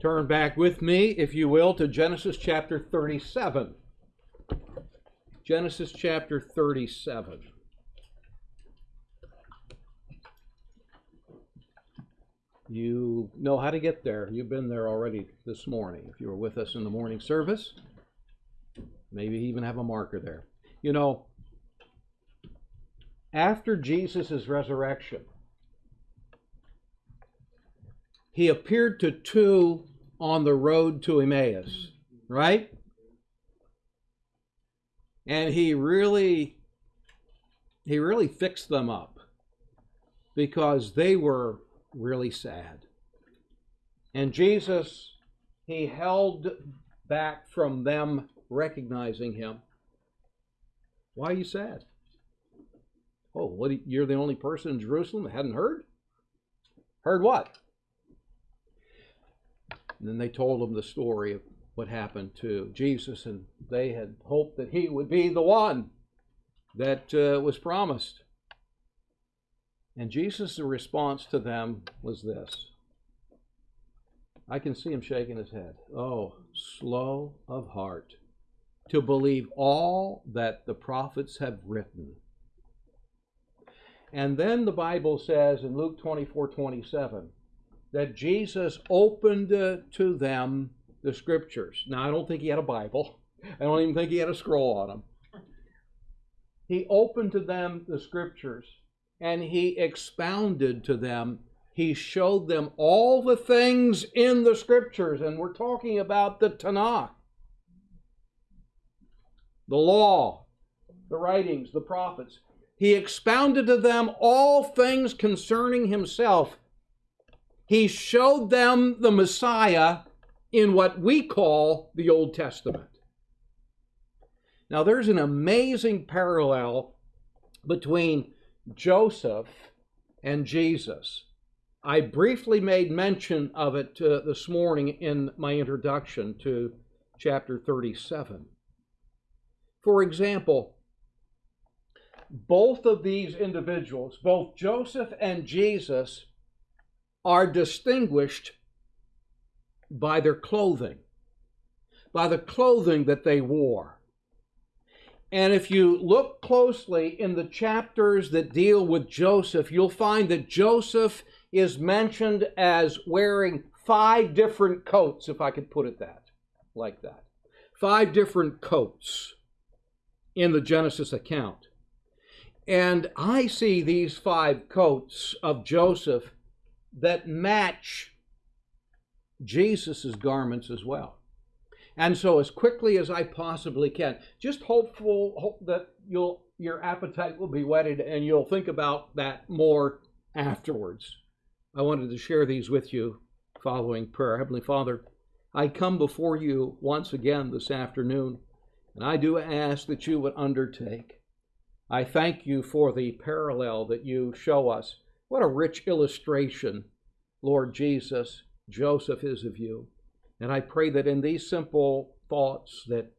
Turn back with me, if you will, to Genesis chapter 37. Genesis chapter 37. You know how to get there. You've been there already this morning. If you were with us in the morning service, maybe even have a marker there. You know, after Jesus' resurrection, he appeared to two on the road to Emmaus, right? And he really he really fixed them up because they were really sad. And Jesus, he held back from them recognizing him. Why are you sad? Oh, what? You're the only person in Jerusalem that hadn't heard? Heard what? And then they told him the story of what happened to Jesus, and they had hoped that he would be the one that uh, was promised. And Jesus' response to them was this. I can see him shaking his head. Oh, slow of heart to believe all that the prophets have written. And then the Bible says in Luke 24 27 that Jesus opened uh, to them the scriptures. Now, I don't think he had a Bible, I don't even think he had a scroll on him. He opened to them the scriptures and he expounded to them. He showed them all the things in the scriptures, and we're talking about the Tanakh, the law, the writings, the prophets. He expounded to them all things concerning himself. He showed them the Messiah in what we call the Old Testament. Now, there's an amazing parallel between Joseph and Jesus. I briefly made mention of it uh, this morning in my introduction to chapter 37. For example, both of these individuals, both Joseph and Jesus, are distinguished by their clothing, by the clothing that they wore. And if you look closely in the chapters that deal with Joseph, you'll find that Joseph is mentioned as wearing five different coats, if I could put it that like that. Five different coats in the Genesis account. And I see these five coats of Joseph that match Jesus' garments as well. And so, as quickly as I possibly can, just hopeful hope that you'll your appetite will be whetted and you'll think about that more afterwards. I wanted to share these with you following prayer. Heavenly Father, I come before you once again this afternoon, and I do ask that you would undertake. I thank you for the parallel that you show us. What a rich illustration, Lord Jesus, Joseph is of you. And I pray that in these simple thoughts that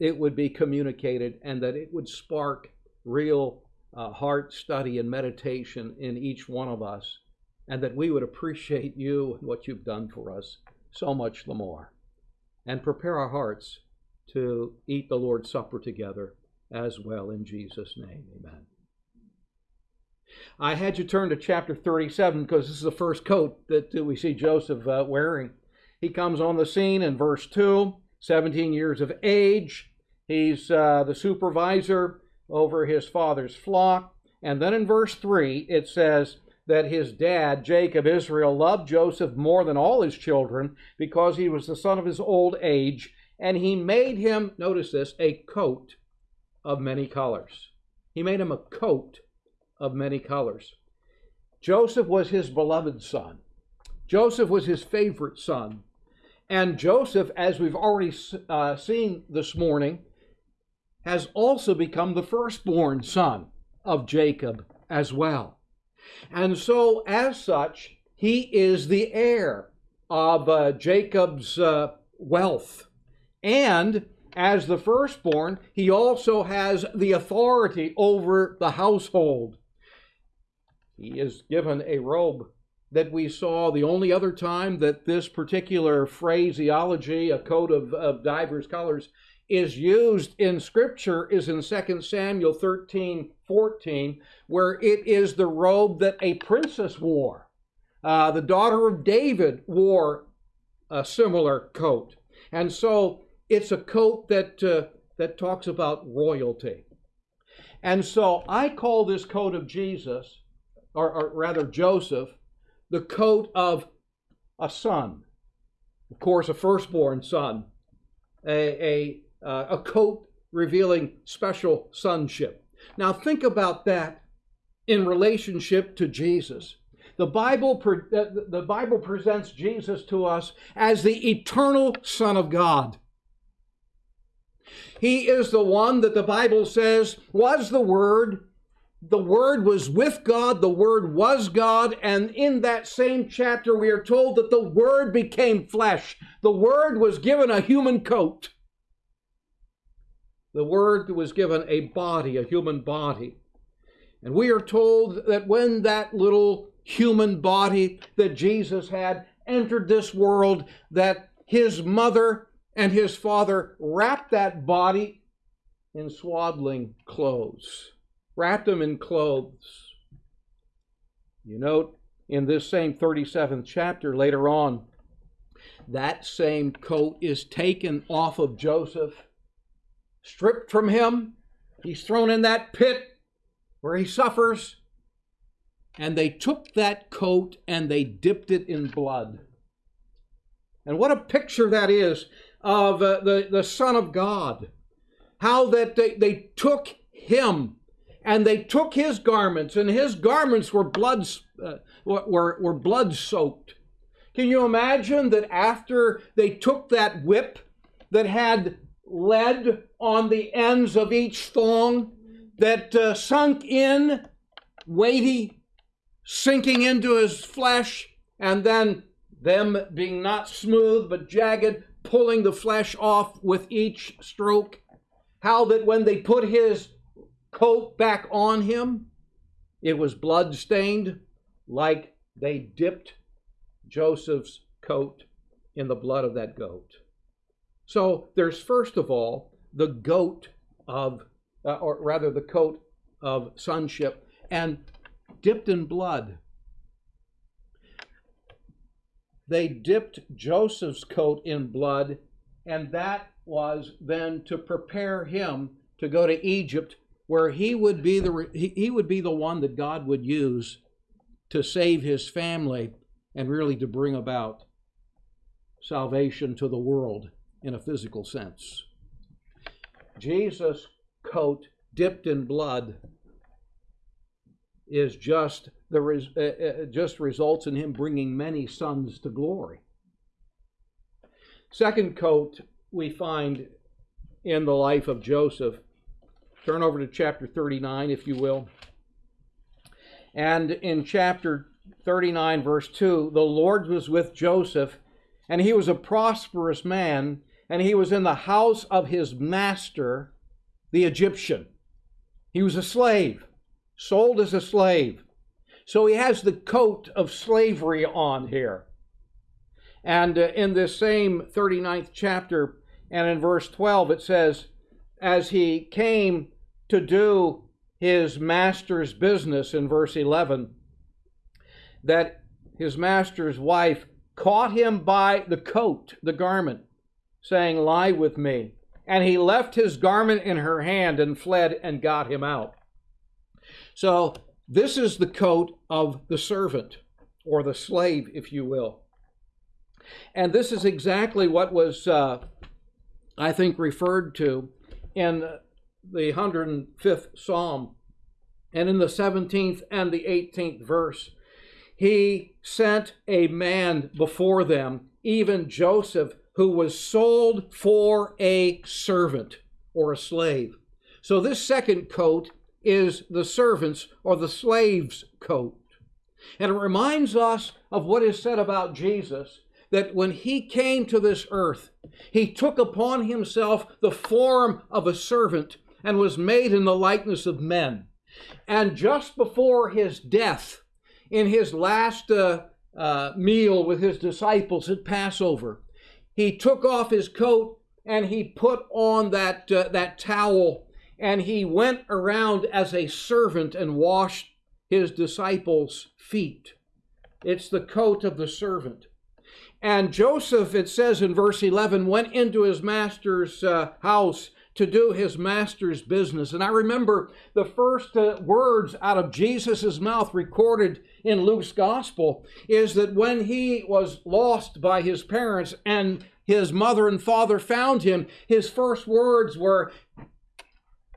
it would be communicated and that it would spark real uh, heart study and meditation in each one of us and that we would appreciate you and what you've done for us so much the more and prepare our hearts to eat the Lord's Supper together as well in Jesus' name. Amen. I had you turn to chapter 37 because this is the first coat that we see Joseph uh, wearing. He comes on the scene in verse 2, 17 years of age. He's uh, the supervisor over his father's flock. And then in verse 3, it says that his dad, Jacob Israel, loved Joseph more than all his children because he was the son of his old age. And he made him, notice this, a coat of many colors. He made him a coat of many colors. Joseph was his beloved son. Joseph was his favorite son. And Joseph, as we've already uh, seen this morning, has also become the firstborn son of Jacob as well. And so, as such, he is the heir of uh, Jacob's uh, wealth. And as the firstborn, he also has the authority over the household. He is given a robe that we saw, the only other time that this particular phraseology, a coat of, of divers colors, is used in Scripture is in 2 Samuel 13 14, where it is the robe that a princess wore. Uh, the daughter of David wore a similar coat. And so it's a coat that, uh, that talks about royalty. And so I call this coat of Jesus, or, or rather Joseph, the coat of a son. Of course, a firstborn son, a, a, uh, a coat revealing special sonship. Now, think about that in relationship to Jesus. The Bible, the Bible presents Jesus to us as the eternal Son of God. He is the one that the Bible says was the Word. The Word was with God, the Word was God, and in that same chapter we are told that the Word became flesh. The Word was given a human coat. The Word was given a body, a human body. And we are told that when that little human body that Jesus had entered this world, that his mother and his father wrapped that body in swaddling clothes, wrapped him in clothes. You note in this same 37th chapter later on, that same coat is taken off of Joseph, stripped from him. He's thrown in that pit where he suffers. And they took that coat and they dipped it in blood. And what a picture that is of uh, the, the Son of God. How that they, they took him and they took his garments, and his garments were blood, uh, were, were blood soaked. Can you imagine that after they took that whip that had lead on the ends of each thong that uh, sunk in, weighty, sinking into his flesh, and then them being not smooth but jagged, pulling the flesh off with each stroke. How that when they put his coat back on him, it was blood stained, like they dipped Joseph's coat in the blood of that goat. So there's first of all the goat of, uh, or rather the coat of sonship, and dipped in blood they dipped Joseph's coat in blood, and that was then to prepare him to go to Egypt, where he would be the he would be the one that God would use to save his family and really to bring about salvation to the world in a physical sense. Jesus' coat dipped in blood is just the uh, uh, just results in him bringing many sons to glory. Second coat we find in the life of Joseph. Turn over to chapter 39, if you will. And in chapter 39, verse 2, the Lord was with Joseph, and he was a prosperous man, and he was in the house of his master, the Egyptian. He was a slave sold as a slave. So he has the coat of slavery on here. And uh, in this same 39th chapter and in verse 12, it says, As he came to do his master's business in verse 11, that his master's wife caught him by the coat, the garment, saying, Lie with me. And he left his garment in her hand and fled and got him out. So this is the coat of the servant or the slave, if you will. And this is exactly what was, uh, I think, referred to in the 105th Psalm and in the 17th and the 18th verse. He sent a man before them, even Joseph, who was sold for a servant or a slave. So this second coat is the servant's or the slave's coat. And it reminds us of what is said about Jesus that when he came to this earth, he took upon himself the form of a servant and was made in the likeness of men. And just before his death, in his last uh, uh, meal with his disciples at Passover. He took off his coat and he put on that, uh, that towel and he went around as a servant and washed his disciples' feet. It's the coat of the servant. And Joseph, it says in verse 11, went into his master's uh, house to do his master's business. And I remember the first uh, words out of Jesus' mouth recorded in Luke's gospel is that when he was lost by his parents and his mother and father found him, his first words were,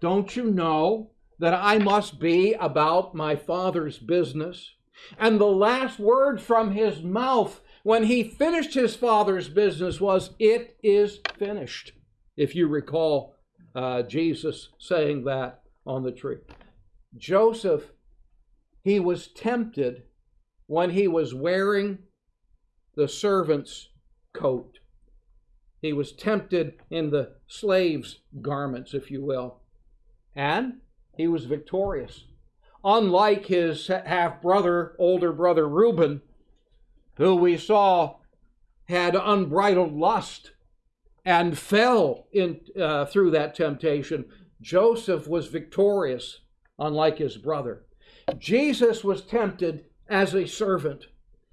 Don't you know that I must be about my father's business? And the last word from his mouth when he finished his father's business was, It is finished. If you recall uh, Jesus saying that on the tree. Joseph, he was tempted when he was wearing the servant's coat. He was tempted in the slave's garments, if you will. And he was victorious. Unlike his half brother, older brother Reuben, who we saw had unbridled lust and fell in uh, through that temptation. Joseph was victorious, unlike his brother. Jesus was tempted as a servant.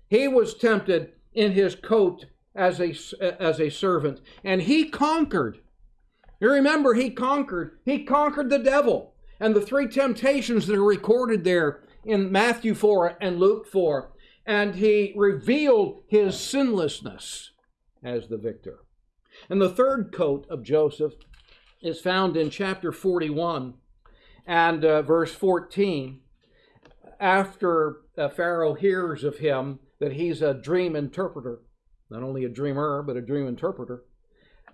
He was tempted in his coat as a, as a servant, and he conquered. You remember, he conquered. He conquered the devil. And the three temptations that are recorded there in Matthew 4 and Luke 4. And he revealed his sinlessness as the victor. And the third coat of Joseph is found in chapter 41 and uh, verse 14. After uh, Pharaoh hears of him that he's a dream interpreter, not only a dreamer, but a dream interpreter,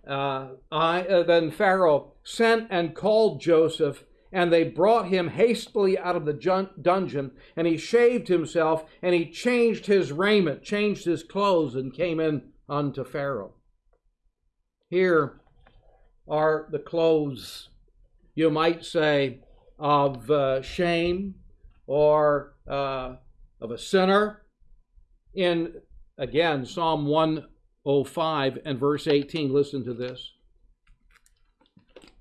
uh, I, uh, then Pharaoh sent and called Joseph, and they brought him hastily out of the dungeon, and he shaved himself, and he changed his raiment, changed his clothes, and came in unto Pharaoh. Here are the clothes, you might say, of uh, shame or uh, of a sinner. In, again, Psalm 105 and verse 18, listen to this.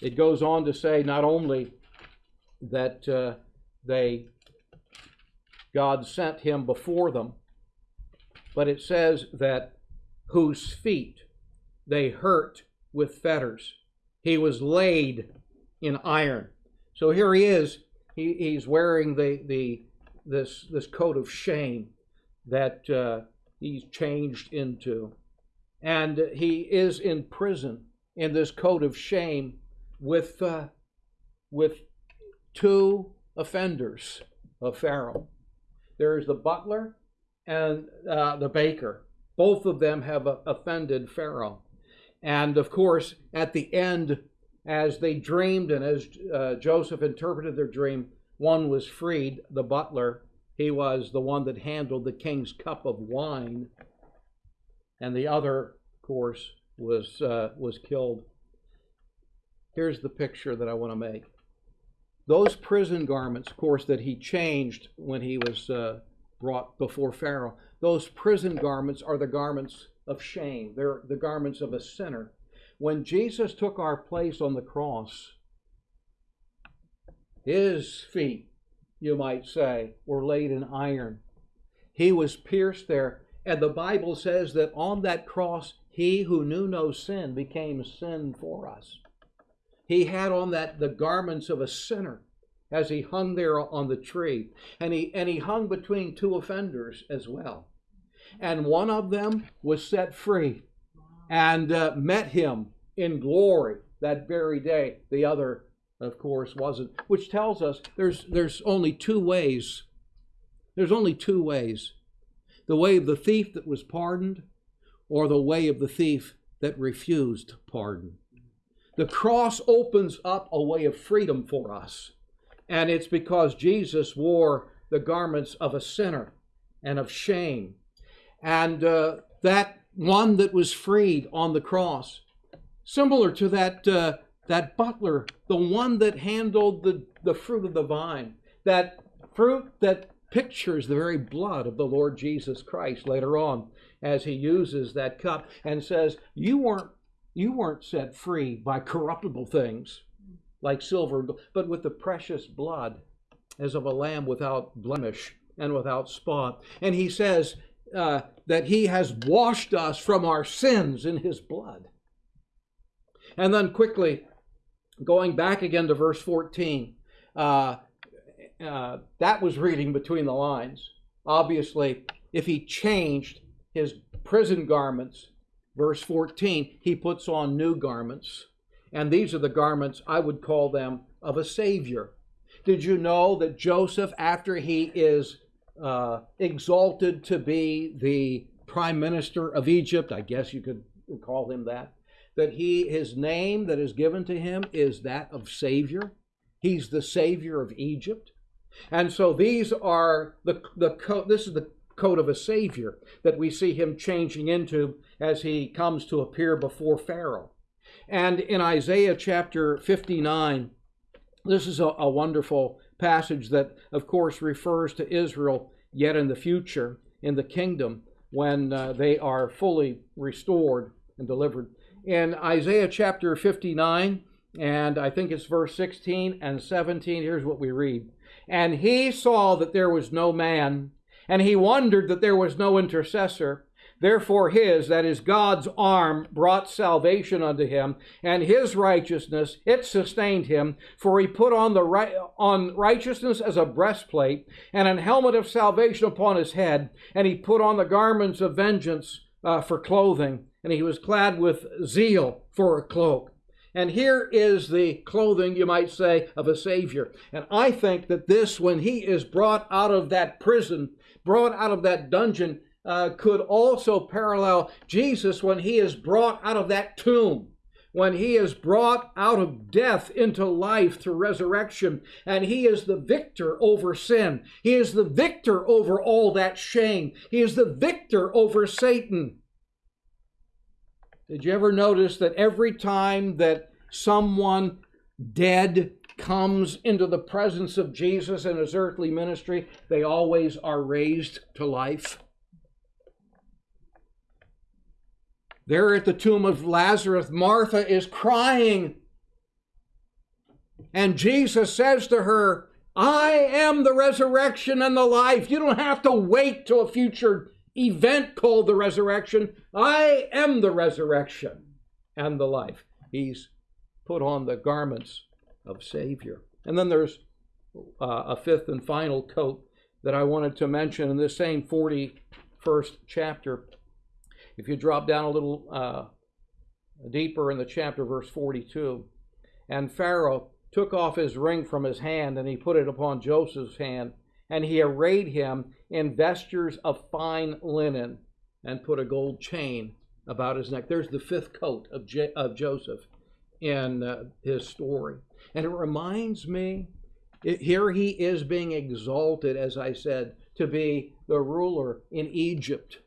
It goes on to say not only that uh, they, God sent him before them, but it says that whose feet they hurt with fetters. He was laid in iron. So here he is. He, he's wearing the, the, this, this coat of shame that uh, he's changed into. And he is in prison in this coat of shame with, uh, with two offenders of Pharaoh. There is the butler and uh, the baker. Both of them have offended Pharaoh. And of course, at the end, as they dreamed and as uh, Joseph interpreted their dream, one was freed, the butler. He was the one that handled the king's cup of wine. And the other, of course, was, uh, was killed. Here's the picture that I want to make. Those prison garments, of course, that he changed when he was uh, brought before Pharaoh, those prison garments are the garments of shame. They're the garments of a sinner. When Jesus took our place on the cross, his feet, you might say, were laid in iron. He was pierced there. And the Bible says that on that cross, he who knew no sin became sin for us. He had on that the garments of a sinner as he hung there on the tree. And he, and he hung between two offenders as well and one of them was set free and uh, met him in glory that very day. The other, of course, wasn't, which tells us there's, there's only two ways. There's only two ways the way of the thief that was pardoned, or the way of the thief that refused pardon. The cross opens up a way of freedom for us, and it's because Jesus wore the garments of a sinner and of shame and uh, that one that was freed on the cross, similar to that uh, that butler, the one that handled the, the fruit of the vine, that fruit that pictures the very blood of the Lord Jesus Christ later on as he uses that cup and says, You weren't you weren't set free by corruptible things like silver, but with the precious blood as of a lamb without blemish and without spot. And he says uh, that he has washed us from our sins in his blood. And then quickly, going back again to verse 14, uh, uh, that was reading between the lines. Obviously, if he changed his prison garments, verse 14, he puts on new garments. And these are the garments, I would call them, of a Savior. Did you know that Joseph, after he is uh, exalted to be the prime minister of Egypt, I guess you could call him that, that he his name that is given to him is that of Savior. He's the Savior of Egypt. And so these are the the coat. This is the coat of a Savior that we see him changing into as he comes to appear before Pharaoh. And in Isaiah chapter 59, this is a, a wonderful passage that, of course, refers to Israel yet in the future in the kingdom when uh, they are fully restored and delivered. In Isaiah chapter 59, and I think it's verse 16 and 17, here's what we read. And he saw that there was no man, and he wondered that there was no intercessor. Therefore, his, that is God's arm, brought salvation unto him, and his righteousness, it sustained him. For he put on, the right, on righteousness as a breastplate, and an helmet of salvation upon his head, and he put on the garments of vengeance uh, for clothing, and he was clad with zeal for a cloak. And here is the clothing, you might say, of a Savior. And I think that this, when he is brought out of that prison, brought out of that dungeon, uh, could also parallel Jesus when he is brought out of that tomb, when he is brought out of death into life through resurrection, and he is the victor over sin. He is the victor over all that shame. He is the victor over Satan. Did you ever notice that every time that someone dead comes into the presence of Jesus in his earthly ministry, they always are raised to life? There at the tomb of Lazarus, Martha is crying. And Jesus says to her, I am the resurrection and the life. You don't have to wait till a future event called the resurrection. I am the resurrection and the life. He's put on the garments of Savior. And then there's uh, a fifth and final coat that I wanted to mention in this same 41st chapter. If you drop down a little uh, deeper in the chapter, verse 42, and Pharaoh took off his ring from his hand and he put it upon Joseph's hand, and he arrayed him in vestures of fine linen and put a gold chain about his neck. There's the fifth coat of, J- of Joseph in uh, his story. And it reminds me, here he is being exalted, as I said, to be the ruler in Egypt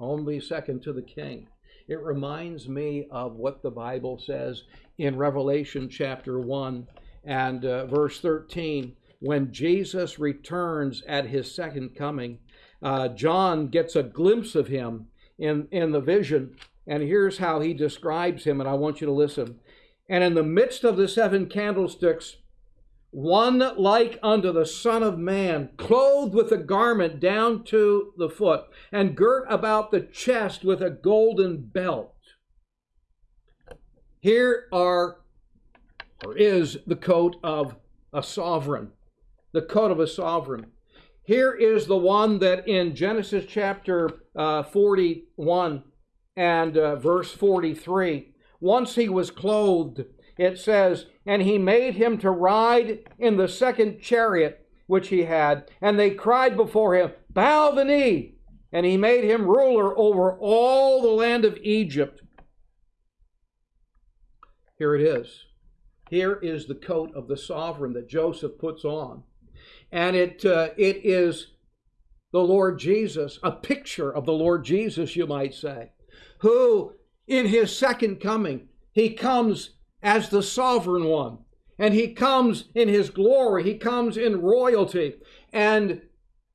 only second to the king. It reminds me of what the Bible says in Revelation chapter 1 and uh, verse 13. When Jesus returns at his second coming, uh, John gets a glimpse of him in, in the vision. And here's how he describes him, and I want you to listen. And in the midst of the seven candlesticks, one like unto the Son of Man, clothed with a garment down to the foot, and girt about the chest with a golden belt. Here are, or is, the coat of a sovereign. The coat of a sovereign. Here is the one that in Genesis chapter uh, 41 and uh, verse 43, once he was clothed it says, And he made him to ride in the second chariot which he had, and they cried before him, Bow the knee. And he made him ruler over all the land of Egypt. Here it is. Here is the coat of the sovereign that Joseph puts on. And it, uh, it is the Lord Jesus, a picture of the Lord Jesus, you might say, who in his second coming, he comes as the sovereign one. And he comes in his glory, he comes in royalty. And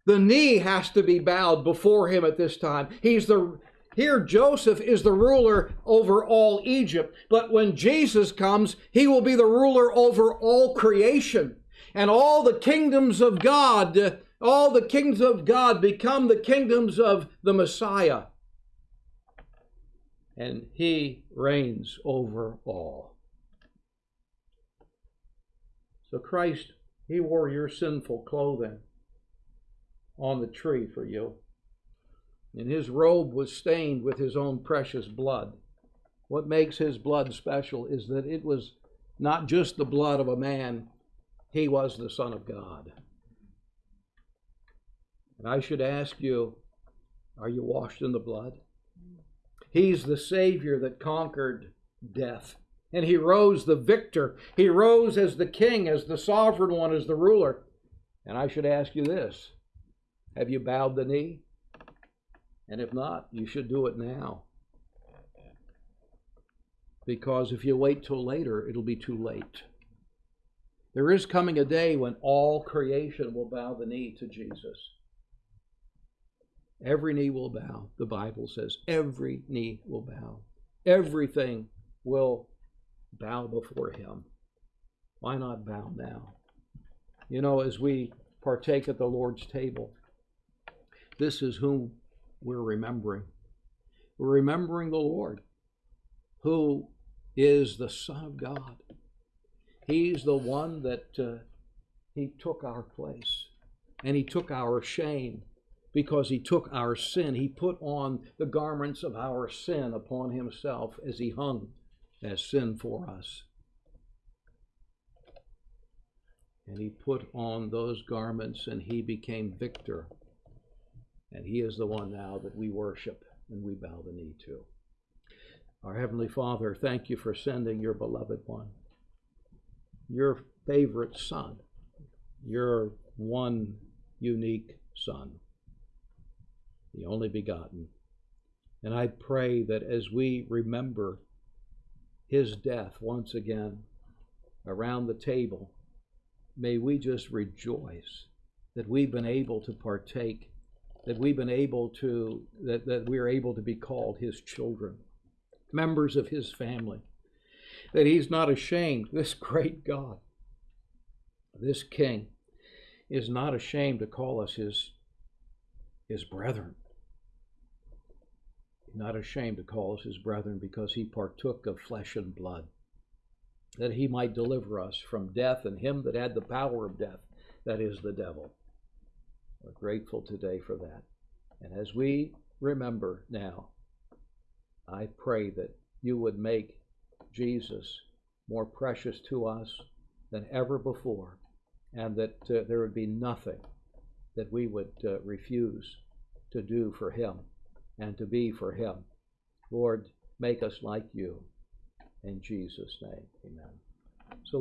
The knee has to be bowed before him at this time. He's the here Joseph is the ruler over all Egypt, but when Jesus comes, he will be the ruler over all creation. And all the kingdoms of God, all the kingdoms of God become the kingdoms of the Messiah. And he reigns over all. So Christ, he wore your sinful clothing on the tree for you and his robe was stained with his own precious blood. What makes his blood special is that it was not just the blood of a man, he was the Son of God. And I should ask you, are you washed in the blood? He's the Savior that conquered death. And he rose the victor. He rose as the king, as the sovereign one, as the ruler. And I should ask you this Have you bowed the knee? And if not, you should do it now. Because if you wait till later, it'll be too late. There is coming a day when all creation will bow the knee to Jesus. Every knee will bow, the Bible says. Every knee will bow. Everything will bow before him. Why not bow now? You know, as we partake at the Lord's table, this is whom we're remembering. We're remembering the Lord, who is the Son of God. He's the one that uh, He took our place and He took our shame because He took our sin. He put on the garments of our sin upon Himself as He hung as sin for us. And He put on those garments and He became victor and He is the one now that we worship and we bow the knee to. Our Heavenly Father, thank you for sending your beloved one, your favorite Son, your one unique Son, the only begotten. And I pray that as we remember his death once again around the table, may we just rejoice that we've been able to partake that we've been able to, that, that we're able to be called his children, members of his family, that he's not ashamed, this great God, this King, is not ashamed to call us his, his brethren. Not ashamed to call us his brethren because he partook of flesh and blood, that he might deliver us from death and him that had the power of death, that is the devil. We're grateful today for that. And as we remember now, I pray that you would make Jesus more precious to us than ever before, and that uh, there would be nothing that we would uh, refuse to do for him and to be for him. Lord, make us like you. In Jesus' name, amen. So